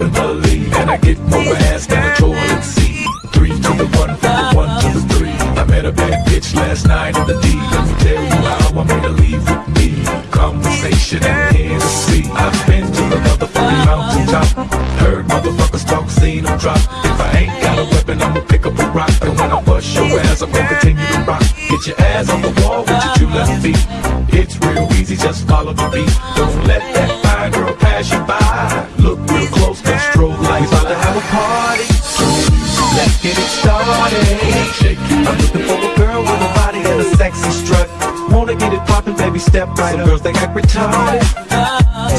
and. And I get more ass than a toilet seat. Three to the one, from the one to the three. I met a bad bitch last night in the D. Let me tell you how I made her leave with me. Conversation and Hennessy. I've been to the motherfucking mountaintop. Heard motherfuckers talk, seen them drop. If I ain't got a weapon, I'ma pick up a rock. And when I bust your ass, I'm gonna continue to rock. Get your ass on the wall with your two left feet. It's real easy, just follow the beat. Don't let that fine girl pass you by. Step right Some up. girls they act retarded.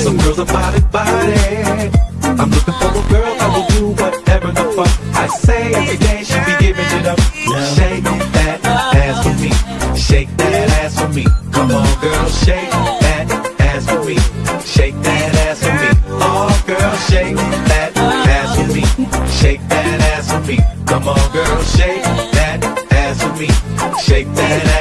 Some girls are body body. I'm looking for a girl that will do whatever the fuck I say every day. She be giving it up. Shake that ass for me. Shake that ass for me. Come on, girl, shake that ass for me. Shake that ass for me. Oh, girl, shake that ass for me. Shake that ass for me. Come on, girl, shake that ass for me. Shake that ass for me. I'm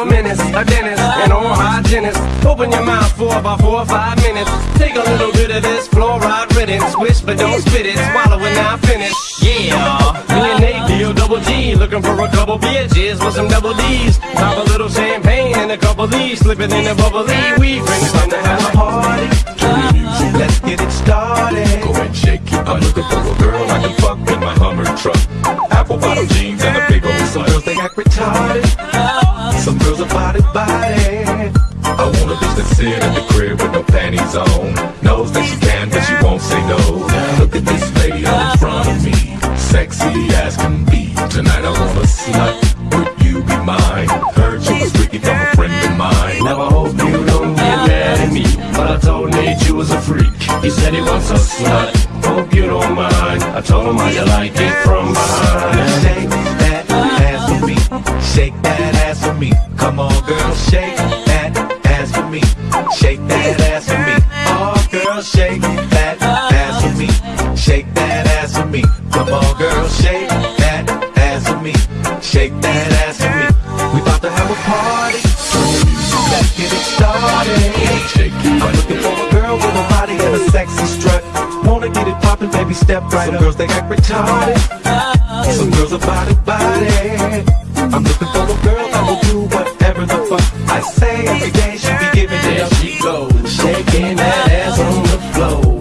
a menace, a dentist, an oral hygienist. Open your mouth for about four or five minutes. Take a little bit of this fluoride ridden. Swish, but don't spit it. Swallow it now, finish. Yeah. Me and Nate D-O double G. Looking for a couple bitches with some double D's. Pop a little champagne and a couple D's. Slip it in the bubbly. We friends time to have a Some girls are body body. I want a bitch that sit at the crib with no panties on. Knows that she can, but she won't say no. Look at this lady in front of me. Sexy as can be. Tonight I want a slut. Would you be mine? Heard you was freaky from a friend of mine. Now I hope you don't get mad at me. But I told Nate you was a freak. He said he wants a slut. Hope you don't mind. I told him how you like it from behind. Girl, shake that ass for me. Shake that ass for me. Come on, girl, shake that ass for me. Shake that ass for me. We about to have a party. Let's get it started. I'm looking for a girl with a body and a sexy strut. Wanna get it poppin', baby, step right Some up. girls they act retarded. Some girls are body body. I'm looking for a girl that will do I say every day she be giving it up. She goes shaking that ass on the floor.